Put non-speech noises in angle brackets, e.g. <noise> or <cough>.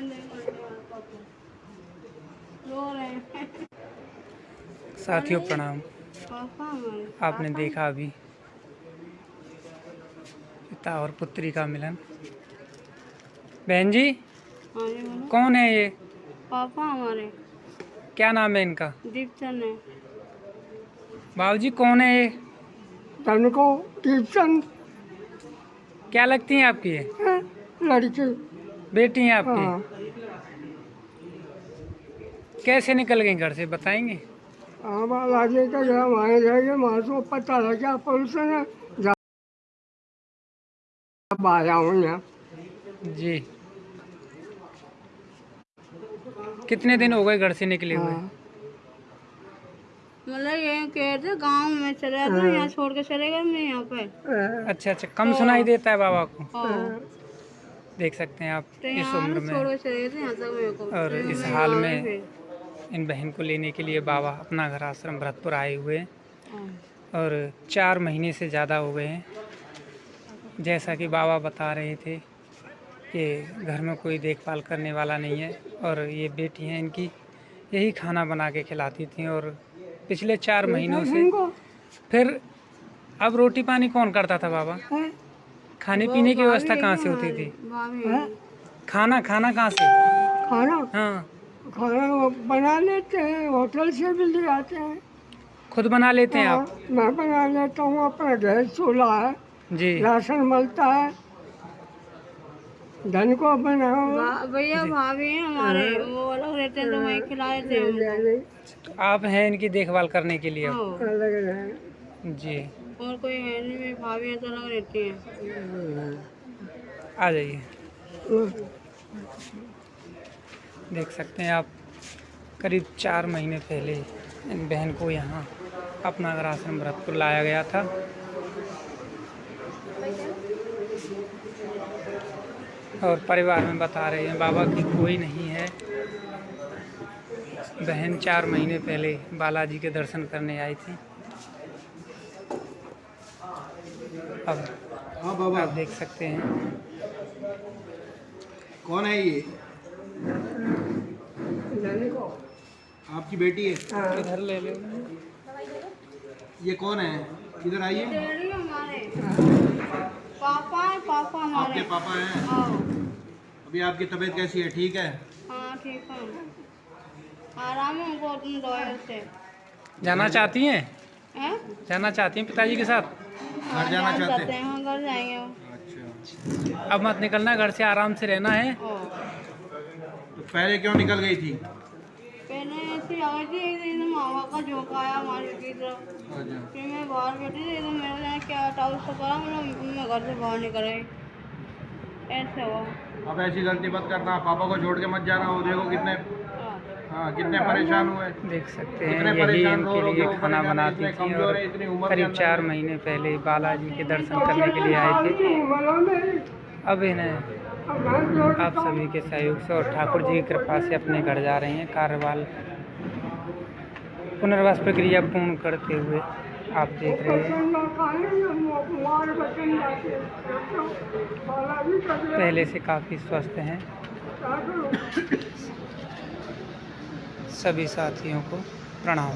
<laughs> साथियों प्रणाम। आपने देखा अभी पिता और पुत्री का मिलन। बहन जी हाँ कौन है ये? पापा हमारे। क्या नाम है इनका? दीपचंद है। बाबूजी कौन है ये? तनको टीचन क्या लगती है आपकी ये? लड़की। बेटी हैं आपकी? हाँ। कैसे निकल गई घर से बताएँगे? हम आगे का गया वहाँ जाएँगे वहाँ से पता लगा पुलिस ने आया हूँ यहाँ जी। कितने दिन हो गए घर से निकले हुए? हाँ। मतलब ये कह थे गाँव में चले जाते यहाँ छोड़ के चले गए मैं यहाँ पे। अच्छा अच्छा कम सुनाई देता है बाबा को। हाँ। देख सकते हैं आप तो इस उम्र में। और इस हाल में इन बहन को लेने के लिए बाबा अपना घर आश्रम भरतपुर आए हुए हैं। और चार महीने से ज़्यादा हो गए हैं। जैसा कि बाबा बता रहे थे कि घर में कोई देखभाल करने वाला नहीं है और ये बेटी हैं इनकी यही खाना बना के खिलाती थी और पिछले चार महीनों से फिर अब रोटी पानी कौन करता था बाबा? खाने पीने की व्यवस्था कहाँ से होती थी? भाभी। खाना खाना कहाँ से? खाना? हाँ। खाना वो बना लेते हैं होटल से भी ले आते हैं। खुद बना लेते हैं आप? हाँ, मैं बना लेता हूँ अपना गैस चूल्हा है। जी। राशन मिलता है। धन को बनाओ। भैया भाभी हमारे वो अलग रहते हैं तो वहीं खिला देते हैं हमको। तो आप हैं इनकी देखभाल करने के लिए? हाँ, जी। और कोई है नहीं मेरी भाभी तो अलग रहती हैं। आ जाइए। देख सकते हैं आप, करीब चार महीने पहले इन बहन को यहाँ अपना घर आश्रम भरतपुर लाया गया था। और परिवार में बता रहे हैं, बाबा की कोई नहीं है। बहन चार महीने पहले बालाजी के दर्शन करने आई थी। अब हाँ बाबा। आप देख सकते हैं। कौन है ये? आपकी बेटी है? हाँ, इधर ले लो। ये कौन है? इधर आइए। पापा है पापा आपके पापा हैं? हाँ। अभी आपकी तबीयत कैसी है? ठीक है? हाँ ठीक है। आराम है से। जाना चाहती हैं? हैं? जाना चाहती हैं पिताजी के साथ? हाँ, जाना चाहते हैं। हाँ घर जाएँगे अच्छा। अब मत निकलना घर से आराम से रहना है। हाँ। तो पहले क्यों निकल गई थी? पहले ऐसी आ थी एक दिन मामा का झोंका आया हमारे की तरफ़ अच्छा। फिर मैं बाहर बैठी थी तो मेरे क्या टाउस से करा मैंने मैं घर से बाहर निकल गई ऐसे हुआ। अब ऐसी गलती मत करना पापा को छोड़ के मत जाना वो देखो कितने हाँ। कितने परेशान हुए देख सकते हैं यही इनके लिए खाना बनाती थी और करीब चार महीने पहले बालाजी के दर्शन करने के लिए आए थे अब इन्हें आप सभी के सहयोग से और ठाकुर जी की कृपा से अपने घर जा रहे हैं कार्यवाल पुनर्वास प्रक्रिया पूर्ण करते हुए आप देख रहे हैं पहले से काफ़ी स्वस्थ हैं? सभी साथियों को प्रणाम।